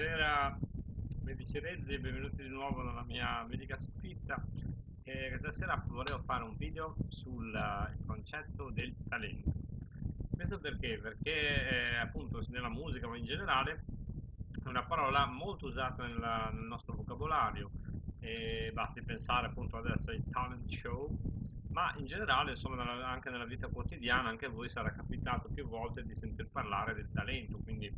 Buonasera, medici Rezzi, benvenuti di nuovo nella mia medica soffitta. E questa sera volevo fare un video sul eh, concetto del talento. Questo perché? Perché eh, appunto nella musica ma in generale è una parola molto usata nella, nel nostro vocabolario e basti pensare appunto adesso ai talent show ma in generale insomma anche nella vita quotidiana anche a voi sarà capitato più volte di sentir parlare del talento quindi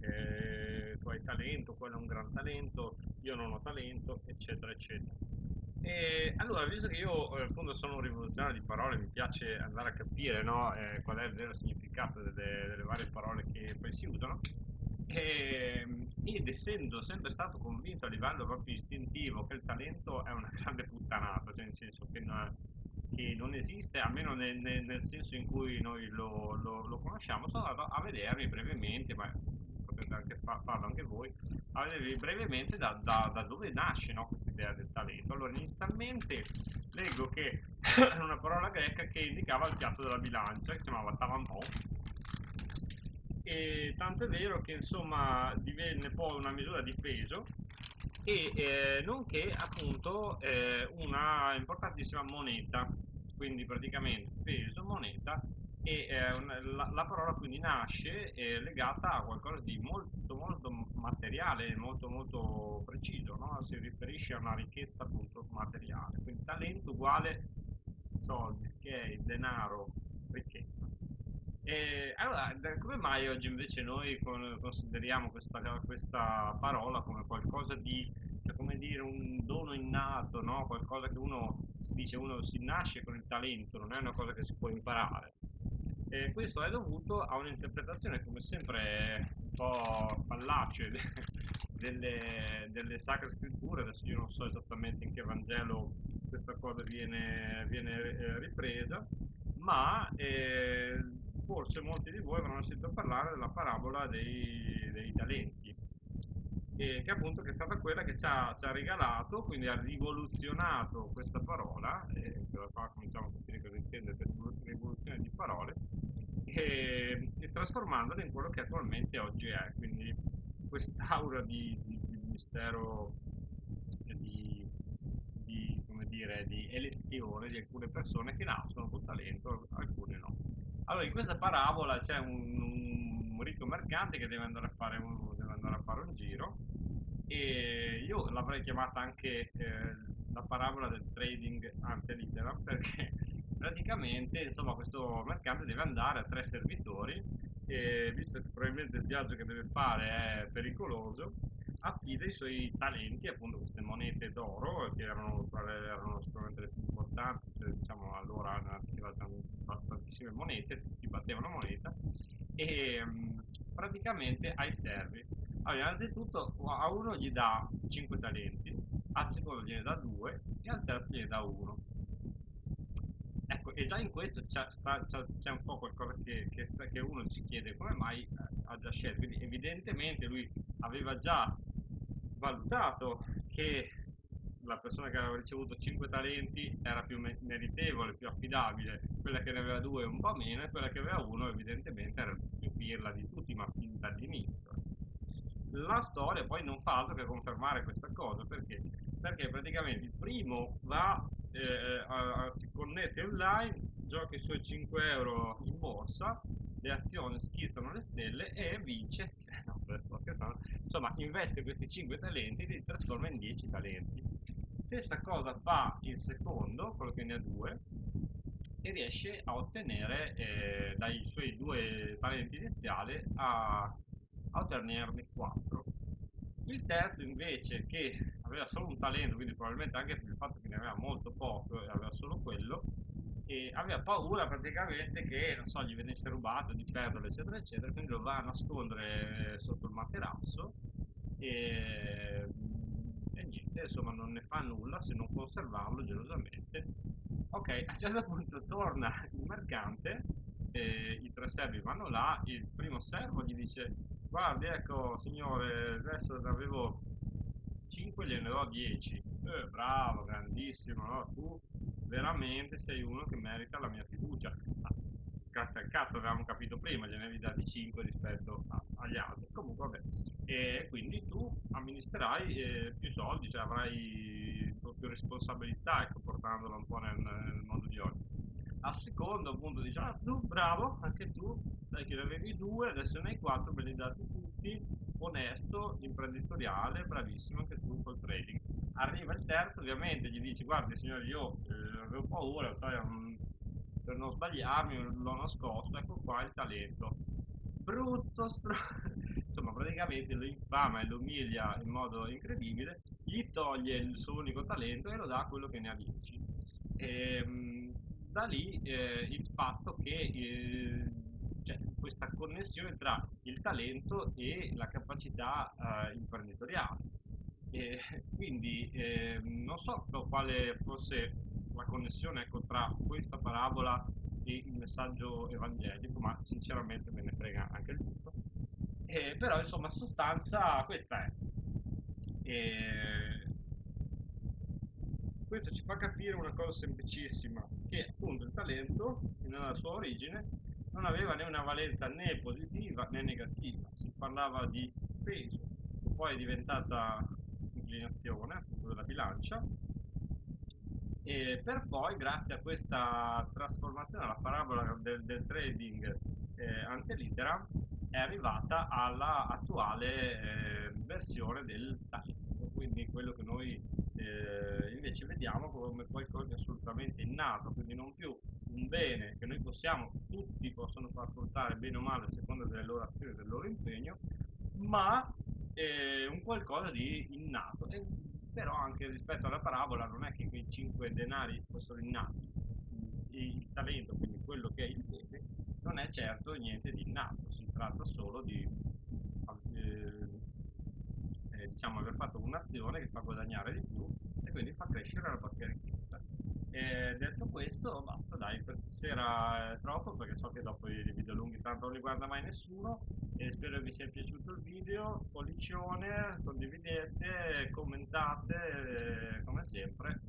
eh, tu hai talento, quello è un gran talento, io non ho talento, eccetera, eccetera. E allora, visto che io eh, appunto sono un rivoluzionario di parole, mi piace andare a capire no, eh, qual è il vero significato delle, delle, varie parole che poi si usano, e, ed essendo sempre stato convinto a livello proprio istintivo che il talento è una grande puttanata, cioè nel senso che non, che non esiste, almeno nel, nel, senso in cui noi lo, lo, lo conosciamo, sono andato a vedermi brevemente, ma anche fa- farlo anche voi, a vedere brevemente da, da, da dove nasce no, questa idea del talento. Allora, inizialmente leggo che è una parola greca che indicava il piatto della bilancia, che si chiamava tavanton, e tanto è vero che insomma divenne poi una misura di peso e eh, nonché appunto eh, una importantissima moneta quindi praticamente peso moneta e eh, la, la, parola quindi nasce eh, legata a qualcosa di molto molto materiale, molto molto preciso, no? si riferisce a una ricchezza appunto materiale, quindi talento uguale soldi, skate, denaro, ricchezza. E, allora, come mai oggi invece noi consideriamo questa, questa parola come qualcosa di, cioè come dire, un dono innato, no? qualcosa che uno si dice uno si nasce con il talento, non è una cosa che si può imparare. E questo è dovuto a un'interpretazione, come sempre, un po' fallace delle, delle, sacre scritture. Adesso io non so esattamente in che Vangelo questa cosa viene, viene eh, ripresa, ma eh, forse molti di voi avranno sentito parlare della parabola dei, dei talenti che, che, appunto che è stata quella che ci ha, ci ha, regalato, quindi ha rivoluzionato questa parola, e da qua cominciamo a capire cosa intende per rivoluzione di parole, e, e trasformandola in quello che attualmente oggi è, quindi quest'aura di, di, di mistero, di, di, come dire, di elezione di alcune persone che nascono con talento, alcune no. Allora, in questa parabola c'è un, un ricco mercante che deve andare a fare un, deve andare a fare un giro e io l'avrei chiamata anche eh, la parabola del trading ante litteram perché praticamente insomma questo mercante deve andare a tre servitori e visto che probabilmente il viaggio che deve fare è pericoloso affida i suoi talenti appunto queste monete d'oro che erano, erano sicuramente le più importanti cioè, diciamo allora erano tantissime monete tutti battevano moneta e um, praticamente ai servi allora, innanzitutto a uno gli dà 5 talenti, al secondo gliene dà 2 e al terzo gliene dà 1. Ecco, e già in questo c'è, un po' qualcosa che, che, che, uno si chiede come mai eh, ha già scelto. Quindi evidentemente lui aveva già valutato che la persona che aveva ricevuto 5 talenti era più meritevole, più affidabile, quella che ne aveva 2 un po' meno e quella che aveva 1 evidentemente era più pirla di tutti, ma fin dall'inizio la storia poi non fa altro che confermare questa cosa perché, perché praticamente il primo va eh, a, a, si connette online gioca i suoi 5 euro in borsa le azioni schizzano le stelle e vince no, insomma investe questi 5 talenti e li trasforma in 10 talenti. Stessa cosa fa il secondo quello che ne ha 2 e riesce a ottenere eh, dai suoi due talenti iniziali a a ottenerne 4. Il terzo invece che aveva solo un talento, quindi probabilmente anche per il fatto che ne aveva molto poco e aveva solo quello, e aveva paura praticamente che so, gli venisse rubato, di perderlo eccetera eccetera, quindi lo va a nascondere sotto il materasso e, e niente, insomma non ne fa nulla se non conservarlo gelosamente. Ok, a un certo punto torna il mercante, i tre servi vanno là, il primo servo gli dice guardi ecco signore adesso ne avevo 5 gliene do 10 eh, bravo grandissimo no? tu veramente sei uno che merita la mia fiducia grazie al cazzo avevamo capito prima gliene avevi dati 5 rispetto a, agli altri comunque vabbè e quindi tu amministrerai eh, più soldi, cioè avrai più responsabilità, ecco, portandolo un po' nel, nel mondo di oggi. A secondo appunto dici, ah tu bravo, anche tu, sai che ne avevi due, adesso ne hai quattro, me li dati tutti, onesto, imprenditoriale, bravissimo anche tu col trading. Arriva il terzo, ovviamente gli dici, guardi signore, io eh, avevo paura, sai, um, per non sbagliarmi, l'ho nascosto, ecco qua il talento. Brutto, str... insomma praticamente lo infama e lo umilia in modo incredibile, gli toglie il suo unico talento e lo dà a quello che ne ha 10. E, ehm, da lì eh, il fatto che eh, cioè, questa connessione tra il talento e la capacità eh, imprenditoriale. E quindi eh, non so quale fosse la connessione ecco, tra questa parabola e il messaggio evangelico, ma sinceramente me ne frega anche il gusto. Eh, però insomma, sostanza questa è. E questo ci fa capire una cosa semplicissima, che appunto il talento, nella sua origine, non aveva né una valenza né positiva né negativa, si parlava di peso, poi è diventata inclinazione appunto della bilancia, e per poi grazie a questa trasformazione, alla parabola del, del trading eh, antelitera, è arrivata alla attuale eh, versione del talento, quindi quello che noi eh, invece vediamo come qualcosa di assolutamente innato, quindi non più un bene che noi possiamo, tutti possono far portare bene o male a seconda delle loro azioni e del loro impegno, ma eh, un qualcosa di innato. E, però anche rispetto alla parabola non è che quei cinque denari fossero innati, il talento, quindi quello che è il bene, non è certo niente di innato, si tratta solo di eh, eh, diciamo aver fatto un'azione che fa guadagnare di più quindi fa crescere la propria ricchezza. E detto questo, basta, dai, per sera è troppo perché so che dopo i video lunghi tanto non li guarda mai nessuno e spero vi sia piaciuto il video, pollicione, condividete, commentate, come sempre